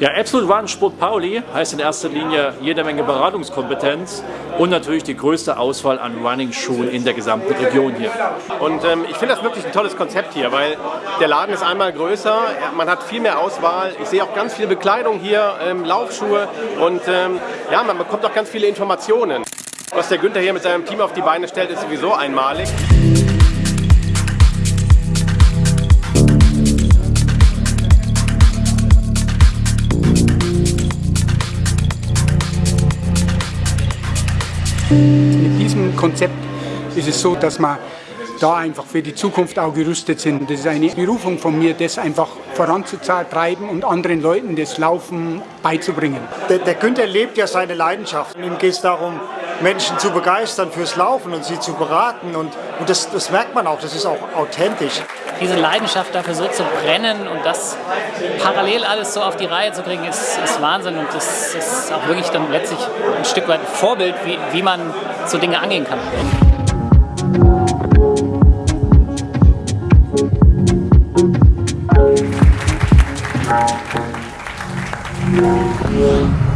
Ja, Absolute Run Sport Pauli heißt in erster Linie jede Menge Beratungskompetenz und natürlich die größte Auswahl an Running-Schuhen in der gesamten Region hier. Und ähm, ich finde das wirklich ein tolles Konzept hier, weil der Laden ist einmal größer, man hat viel mehr Auswahl. Ich sehe auch ganz viel Bekleidung hier, ähm, Laufschuhe und ähm, ja, man bekommt auch ganz viele Informationen. Was der Günther hier mit seinem Team auf die Beine stellt, ist sowieso einmalig. Mit diesem Konzept ist es so, dass wir da einfach für die Zukunft auch gerüstet sind. Das ist eine Berufung von mir, das einfach voranzutreiben und anderen Leuten das Laufen beizubringen. Der, der Günther lebt ja seine Leidenschaft. Ihm geht es darum, Menschen zu begeistern fürs Laufen und sie zu beraten. Und, und das, das merkt man auch, das ist auch authentisch. Diese Leidenschaft dafür so zu brennen und das parallel alles so auf die Reihe zu kriegen, ist, ist Wahnsinn. Und das ist auch wirklich dann letztlich ein Stück weit Vorbild, wie, wie man so Dinge angehen kann. Yeah.